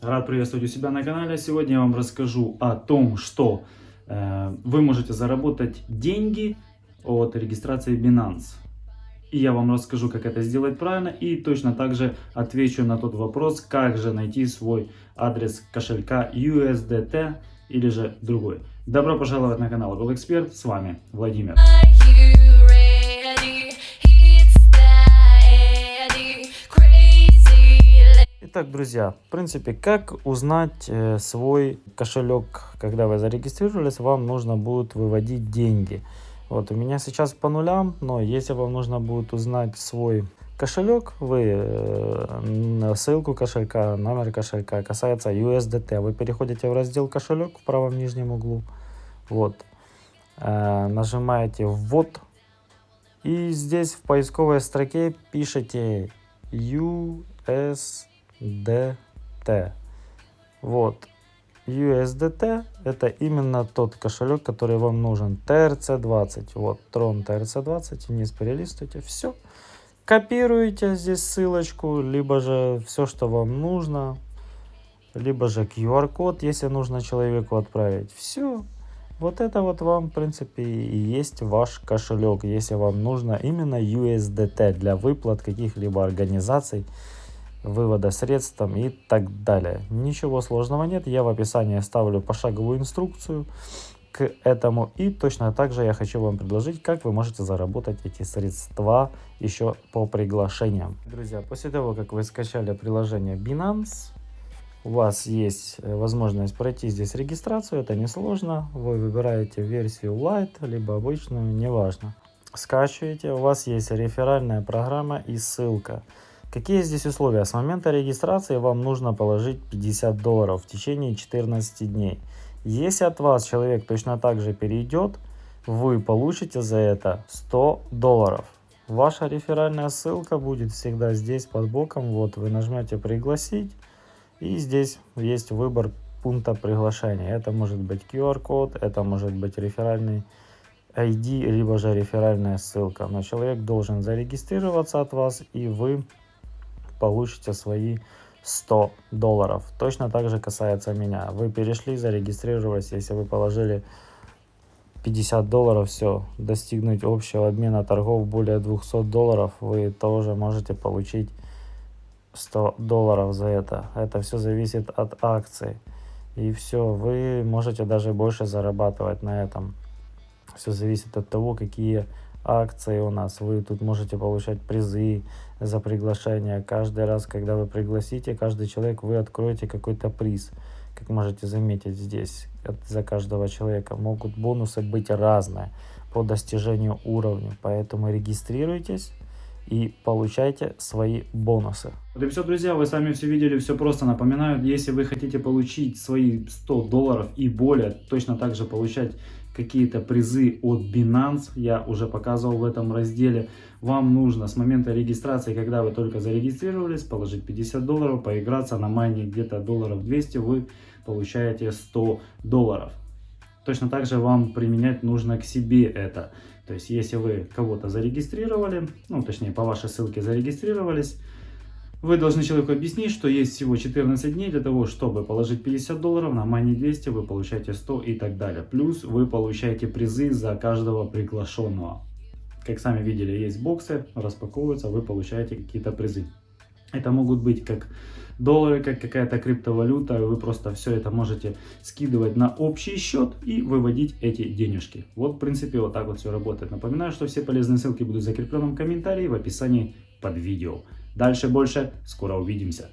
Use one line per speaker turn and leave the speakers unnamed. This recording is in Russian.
Рад приветствовать у себя на канале. Сегодня я вам расскажу о том, что э, вы можете заработать деньги от регистрации Binance. И я вам расскажу, как это сделать правильно. И точно так же отвечу на тот вопрос, как же найти свой адрес кошелька USDT или же другой. Добро пожаловать на канал Эксперт. С вами Владимир. Итак, друзья, в принципе, как узнать э, свой кошелек, когда вы зарегистрировались, вам нужно будет выводить деньги. Вот у меня сейчас по нулям, но если вам нужно будет узнать свой кошелек, вы э, ссылку кошелька, номер кошелька касается USDT, вы переходите в раздел кошелек в правом нижнем углу, вот, э, нажимаете ввод, и здесь в поисковой строке пишите USDT. DT. Вот. USDT это именно тот кошелек, который вам нужен. TRC20. Вот, Tron TRC20. Вниз перелистывайте. Все. Копируете здесь ссылочку, либо же все, что вам нужно. Либо же QR-код, если нужно человеку отправить. Все. Вот это вот вам, в принципе, и есть ваш кошелек, если вам нужно именно USDT для выплат каких-либо организаций вывода средств и так далее. Ничего сложного нет, я в описании оставлю пошаговую инструкцию к этому. И точно так же я хочу вам предложить, как вы можете заработать эти средства еще по приглашениям. Друзья, после того, как вы скачали приложение Binance, у вас есть э, возможность пройти здесь регистрацию, это несложно. Вы выбираете версию Lite, либо обычную, неважно. Скачиваете, у вас есть реферальная программа и ссылка. Какие здесь условия? С момента регистрации вам нужно положить 50 долларов в течение 14 дней. Если от вас человек точно так же перейдет, вы получите за это 100 долларов. Ваша реферальная ссылка будет всегда здесь под боком. Вот вы нажмете пригласить и здесь есть выбор пункта приглашения. Это может быть QR-код, это может быть реферальный ID, либо же реферальная ссылка. Но человек должен зарегистрироваться от вас и вы получите свои 100 долларов. Точно так же касается меня. Вы перешли, зарегистрировались, если вы положили 50 долларов, все, достигнуть общего обмена торгов более 200 долларов, вы тоже можете получить 100 долларов за это. Это все зависит от акций. И все, вы можете даже больше зарабатывать на этом. Все зависит от того, какие акции у нас. Вы тут можете получать призы за приглашение. Каждый раз, когда вы пригласите, каждый человек, вы откроете какой-то приз. Как можете заметить здесь, за каждого человека могут бонусы быть разные по достижению уровня. Поэтому регистрируйтесь и получайте свои бонусы. Вот и все, друзья, вы сами все видели, все просто. Напоминаю, если вы хотите получить свои 100 долларов и более, точно так же получать какие-то призы от Binance, я уже показывал в этом разделе. Вам нужно с момента регистрации, когда вы только зарегистрировались, положить 50 долларов, поиграться на майне где-то долларов 200, вы получаете 100 долларов. Точно так же вам применять нужно к себе это. То есть, если вы кого-то зарегистрировали, ну, точнее, по вашей ссылке зарегистрировались, вы должны человеку объяснить, что есть всего 14 дней для того, чтобы положить 50 долларов, на Money 200 вы получаете 100 и так далее. Плюс вы получаете призы за каждого приглашенного. Как сами видели, есть боксы, распаковываются, вы получаете какие-то призы. Это могут быть как доллары, как какая-то криптовалюта. Вы просто все это можете скидывать на общий счет и выводить эти денежки. Вот, в принципе, вот так вот все работает. Напоминаю, что все полезные ссылки будут в закрепленном комментарии в описании под видео. Дальше больше. Скоро увидимся.